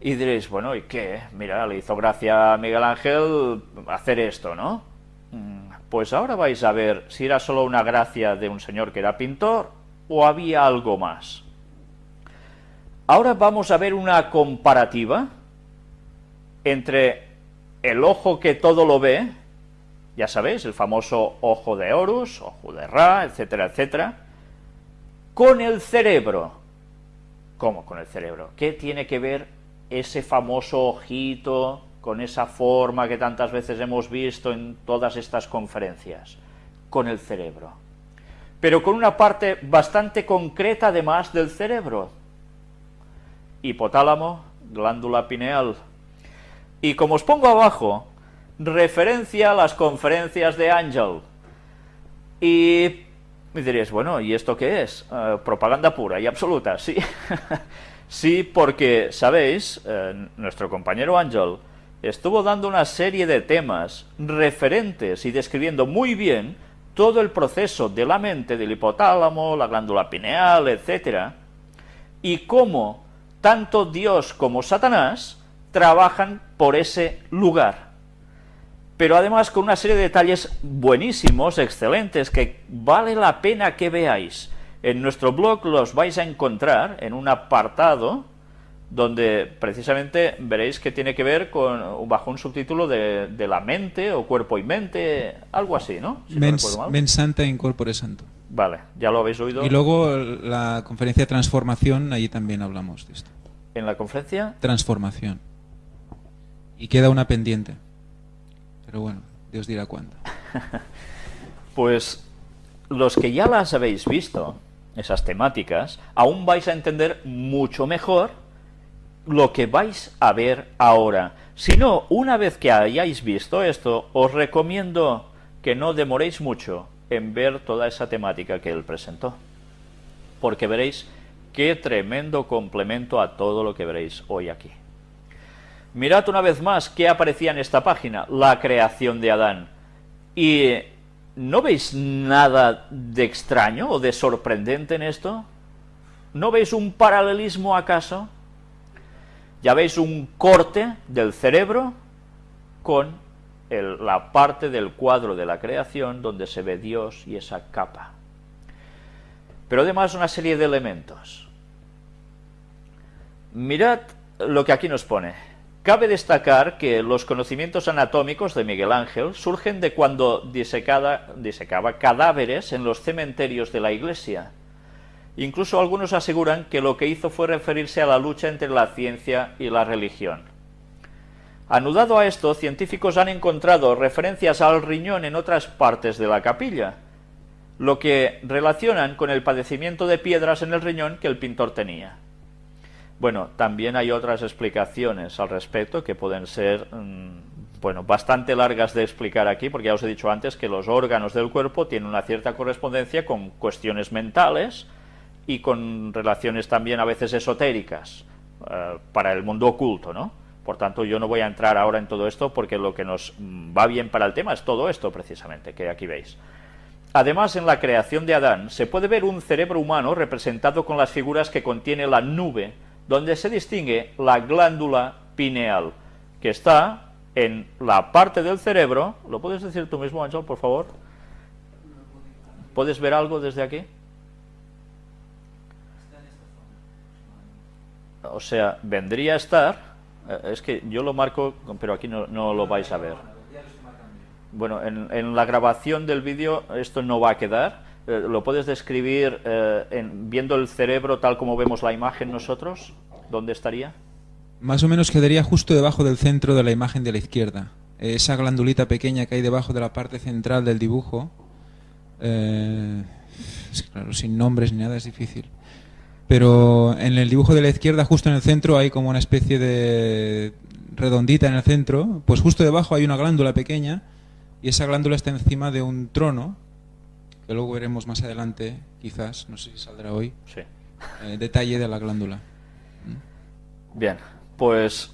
Y diréis, bueno, ¿y qué? Mira, le hizo gracia a Miguel Ángel hacer esto, ¿no? Mm, pues ahora vais a ver si era solo una gracia de un señor que era pintor o había algo más. Ahora vamos a ver una comparativa entre el ojo que todo lo ve, ya sabéis, el famoso ojo de Horus, ojo de Ra, etcétera, etcétera, con el cerebro. ¿Cómo con el cerebro? ¿Qué tiene que ver ese famoso ojito con esa forma que tantas veces hemos visto en todas estas conferencias, con el cerebro. Pero con una parte bastante concreta además del cerebro. Hipotálamo, glándula pineal. Y como os pongo abajo, referencia a las conferencias de Ángel. Y me diréis, bueno, ¿y esto qué es? Eh, propaganda pura y absoluta, sí. Sí, porque, sabéis, eh, nuestro compañero Ángel estuvo dando una serie de temas referentes y describiendo muy bien todo el proceso de la mente, del hipotálamo, la glándula pineal, etc. Y cómo tanto Dios como Satanás trabajan por ese lugar. Pero además con una serie de detalles buenísimos, excelentes, que vale la pena que veáis. En nuestro blog los vais a encontrar en un apartado donde precisamente veréis que tiene que ver con bajo un subtítulo de, la mente o cuerpo y mente, algo así, ¿no? mens, santa incorpore santo. Vale, ya lo habéis oído. Y luego la conferencia Transformación, ahí también hablamos de esto. ¿En la conferencia? Transformación. Y queda una pendiente. Pero bueno, Dios dirá cuándo. pues los que ya las habéis visto, esas temáticas, aún vais a entender mucho mejor lo que vais a ver ahora. Si no, una vez que hayáis visto esto, os recomiendo que no demoréis mucho en ver toda esa temática que él presentó. Porque veréis qué tremendo complemento a todo lo que veréis hoy aquí. Mirad una vez más qué aparecía en esta página, la creación de Adán. Y ¿No veis nada de extraño o de sorprendente en esto? ¿No veis un paralelismo acaso? Ya veis un corte del cerebro con la parte del cuadro de la creación donde se ve Dios y esa capa. Pero además una serie de elementos. Mirad lo que aquí nos pone. Cabe destacar que los conocimientos anatómicos de Miguel Ángel surgen de cuando disecaba cadáveres en los cementerios de la iglesia. Incluso algunos aseguran que lo que hizo fue referirse a la lucha entre la ciencia y la religión. Anudado a esto, científicos han encontrado referencias al riñón en otras partes de la capilla, lo que relacionan con el padecimiento de piedras en el riñón que el pintor tenía. Bueno, también hay otras explicaciones al respecto que pueden ser mm, bueno, bastante largas de explicar aquí, porque ya os he dicho antes que los órganos del cuerpo tienen una cierta correspondencia con cuestiones mentales y con relaciones también a veces esotéricas eh, para el mundo oculto, ¿no? Por tanto, yo no voy a entrar ahora en todo esto porque lo que nos mm, va bien para el tema es todo esto precisamente, que aquí veis. Además, en la creación de Adán se puede ver un cerebro humano representado con las figuras que contiene la nube donde se distingue la glándula pineal, que está en la parte del cerebro, ¿lo puedes decir tú mismo, Ángel, por favor? ¿Puedes ver algo desde aquí? O sea, vendría a estar, eh, es que yo lo marco, pero aquí no, lo vais a ver. Bueno, en, en la grabación del vídeo esto no va a quedar, eh, ¿Lo puedes describir eh, viendo el cerebro tal como vemos la imagen nosotros? ¿Dónde estaría? Más o menos quedaría justo debajo del centro de la imagen de la izquierda. Esa glandulita pequeña que hay debajo de la parte central del dibujo, eh, claro, sin nombres ni nada es difícil. Pero en el dibujo de la izquierda, justo en el centro, hay como una especie de redondita en el centro, pues justo debajo hay una glándula pequeña y esa glándula está encima de un trono que luego veremos más adelante, quizás, no sé si saldrá hoy, sí. Eh, detalle de la glándula. ¿Mm? Bien, pues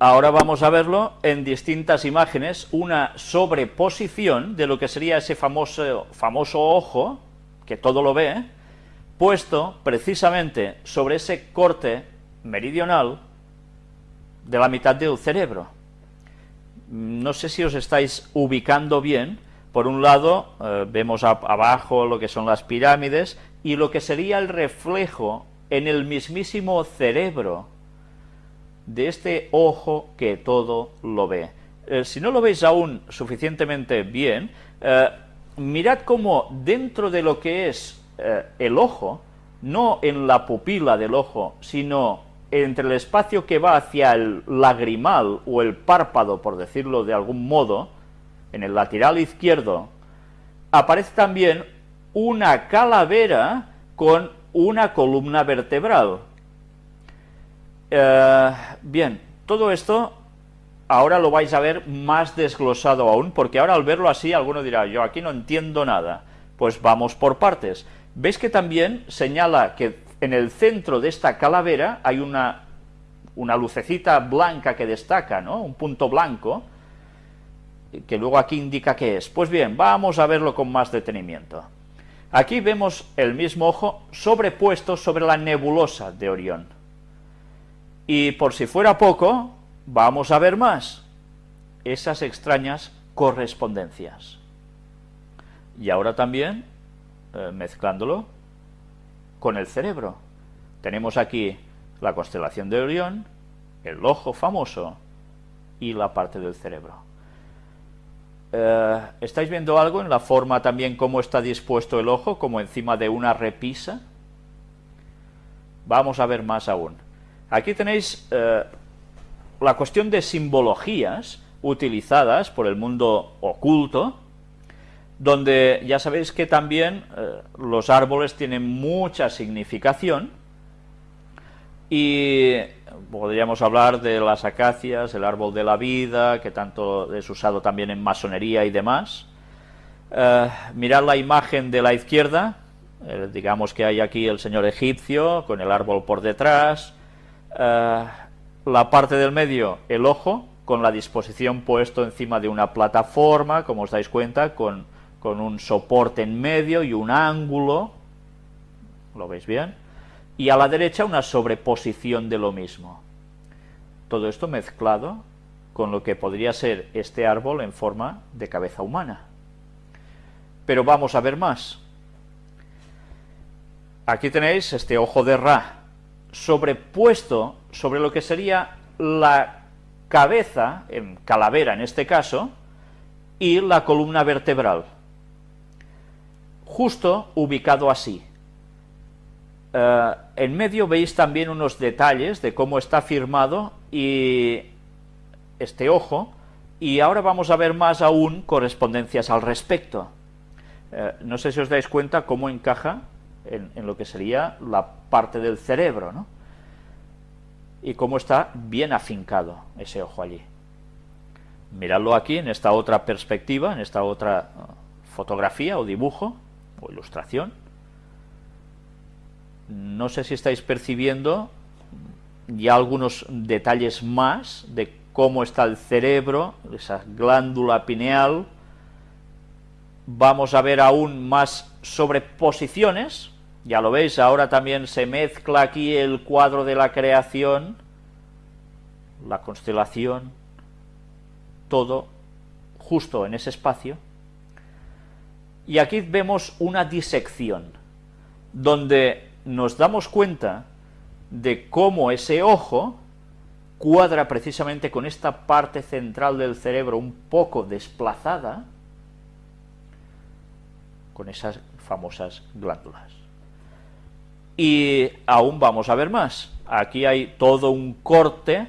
ahora vamos a verlo en distintas imágenes, una sobreposición de lo que sería ese famoso, famoso ojo, que todo lo ve, puesto precisamente sobre ese corte meridional de la mitad del cerebro. No sé si os estáis ubicando bien, por un lado eh, vemos abajo lo que son las pirámides y lo que sería el reflejo en el mismísimo cerebro de este ojo que todo lo ve. Eh, si no lo veis aún suficientemente bien, eh, mirad cómo dentro de lo que es el ojo, no en la pupila del ojo, sino entre el espacio que va hacia el lagrimal o el párpado, por decirlo de algún modo, en el lateral izquierdo, aparece también una calavera con una columna vertebral. Eh, bien, todo esto ahora lo vais a ver más desglosado aún, porque ahora al verlo así alguno dirá, yo aquí no entiendo nada. Pues vamos por partes. ¿Veis que también señala que en el centro de esta calavera hay una, una lucecita blanca que destaca, ¿no? Un punto blanco, que luego aquí indica qué es. Pues bien, vamos a verlo con más detenimiento. Aquí vemos el mismo ojo sobrepuesto sobre la nebulosa de Orión. Y por si fuera poco, vamos a ver más esas extrañas correspondencias. Y ahora también, eh, mezclándolo con el cerebro. Tenemos aquí la constelación de Orión, el ojo famoso y la parte del cerebro. Eh, ¿Estáis viendo algo en la forma también cómo está dispuesto el ojo, como encima de una repisa? Vamos a ver más aún. Aquí tenéis eh, la cuestión de simbologías utilizadas por el mundo oculto, donde ya sabéis que también eh, los árboles tienen mucha significación, y podríamos hablar de las acacias, el árbol de la vida, que tanto es usado también en masonería y demás. Eh, mirad la imagen de la izquierda, eh, digamos que hay aquí el señor egipcio con el árbol por detrás, eh, la parte del medio, el ojo, con la disposición puesto encima de una plataforma, como os dais cuenta, con, con un soporte en medio y un ángulo, ¿lo veis bien?, y a la derecha una sobreposición de lo mismo. Todo esto mezclado con lo que podría ser este árbol en forma de cabeza humana. Pero vamos a ver más. Aquí tenéis este ojo de Ra, sobrepuesto sobre lo que sería la cabeza, en calavera en este caso, y la columna vertebral. Justo ubicado así. Eh, en medio veis también unos detalles de cómo está firmado y este ojo, y ahora vamos a ver más aún correspondencias al respecto. Eh, no sé si os dais cuenta cómo encaja en, lo que sería la parte del cerebro, ¿no? Y cómo está bien afincado ese ojo allí. Miradlo aquí, en esta otra perspectiva, en esta otra eh, fotografía o dibujo o ilustración no sé si estáis percibiendo ya algunos detalles más de cómo está el cerebro, esa glándula pineal. Vamos a ver aún más sobreposiciones, ya lo veis, ahora también se mezcla aquí el cuadro de la creación, la constelación, todo justo en ese espacio. Y aquí vemos una disección, donde nos damos cuenta de cómo ese ojo cuadra precisamente con esta parte central del cerebro un poco desplazada con esas famosas glándulas. Y aún vamos a ver más. Aquí hay todo un corte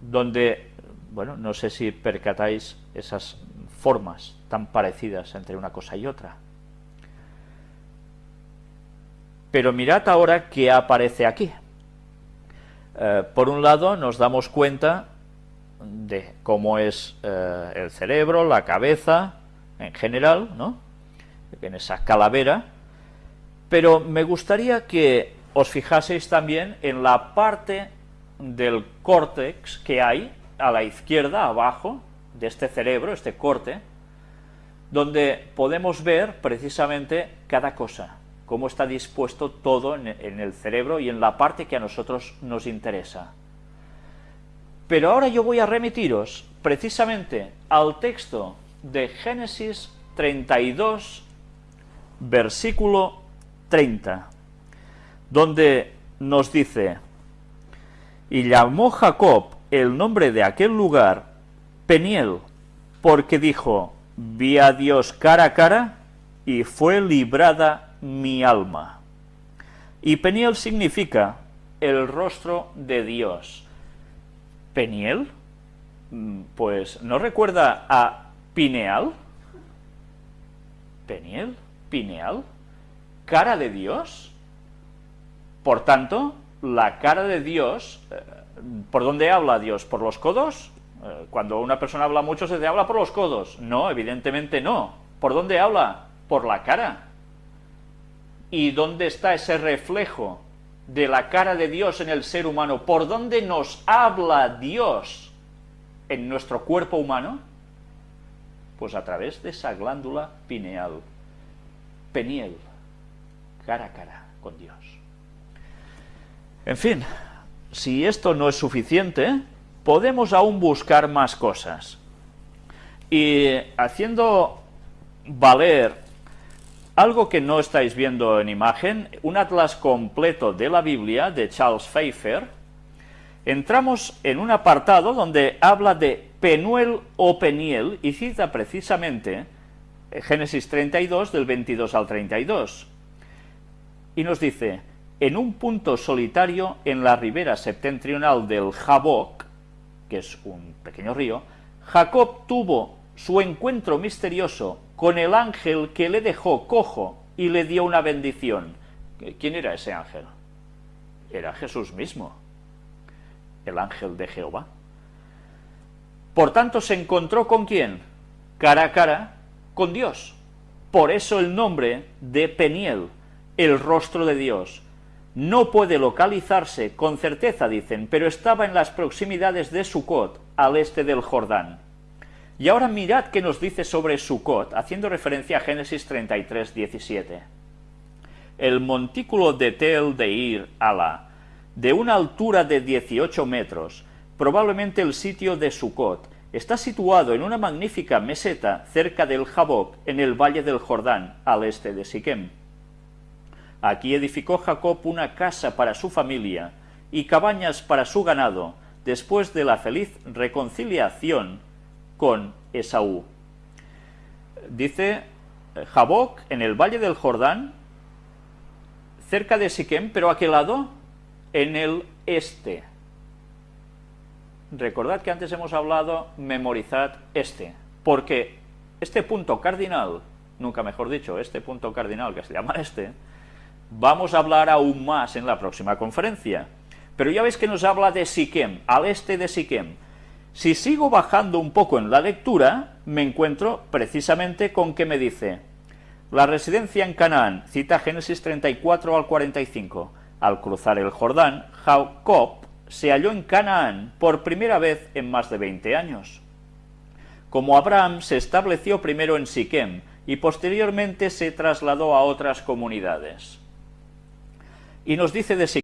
donde, bueno, no sé si percatáis esas formas tan parecidas entre una cosa y otra. Pero mirad ahora qué aparece aquí. Eh, por un lado nos damos cuenta de cómo es eh, el cerebro, la cabeza, en general, ¿no? en esa calavera, pero me gustaría que os fijaseis también en la parte del córtex que hay a la izquierda, abajo, de este cerebro, este corte, donde podemos ver precisamente cada cosa, cómo está dispuesto todo en, el cerebro y en la parte que a nosotros nos interesa. Pero ahora yo voy a remitiros precisamente al texto de Génesis 32, versículo 30, donde nos dice, y llamó Jacob el nombre de aquel lugar Peniel, porque dijo, vi a Dios cara a cara y fue librada mi alma. Y Peniel significa el rostro de Dios. ¿Peniel? Mm, pues, ¿no recuerda a Pineal? ¿Peniel? ¿Pineal? ¿Cara de Dios? Por tanto, la cara de Dios, eh, ¿por dónde habla Dios? ¿Por los codos? Eh, cuando una persona habla mucho se te habla por los codos. No, evidentemente no. ¿Por dónde habla? Por la cara. ¿Y dónde está ese reflejo de la cara de Dios en el ser humano? ¿Por dónde nos habla Dios en nuestro cuerpo humano? Pues a través de esa glándula pineal, peniel, cara a cara con Dios. En fin, si esto no es suficiente, podemos aún buscar más cosas. Y haciendo valer algo que no estáis viendo en imagen, un atlas completo de la Biblia de Charles Pfeiffer, entramos en un apartado donde habla de Penuel o Peniel y cita precisamente Génesis 32 del 22 al 32. Y nos dice, en un punto solitario en la ribera septentrional del Jaboc, que es un pequeño río, Jacob tuvo su encuentro misterioso con el ángel que le dejó cojo y le dio una bendición. ¿Quién era ese ángel? Era Jesús mismo, el ángel de Jehová. Por tanto, se encontró con quién? Cara a cara con Dios. Por eso el nombre de Peniel, el rostro de Dios. No puede localizarse con certeza, dicen, pero estaba en las proximidades de Sucot, al este del Jordán. Y ahora mirad qué nos dice sobre Sucot, haciendo referencia a Génesis 33, 17. El montículo de Tel de Ir Ala, de una altura de 18 metros, probablemente el sitio de Sucot, está situado en una magnífica meseta cerca del Jaboc, en el valle del Jordán, al este de Siquem. Aquí edificó Jacob una casa para su familia y cabañas para su ganado, después de la feliz reconciliación con Esaú. Dice eh, Jaboc en el valle del Jordán, cerca de Siquem, pero ¿a qué lado? En el este. Recordad que antes hemos hablado, memorizad este, porque este punto cardinal, nunca mejor dicho, este punto cardinal que se llama este, vamos a hablar aún más en la próxima conferencia. Pero ya veis que nos habla de Siquem, al este de Siquem. Si sigo bajando un poco en la lectura, me encuentro precisamente con que me dice, la residencia en Canaán, cita Génesis 34 al 45, al cruzar el Jordán, Jacob se halló en Canaán por primera vez en más de 20 años. Como Abraham se estableció primero en Siquem y posteriormente se trasladó a otras comunidades. Y nos dice de Siquem,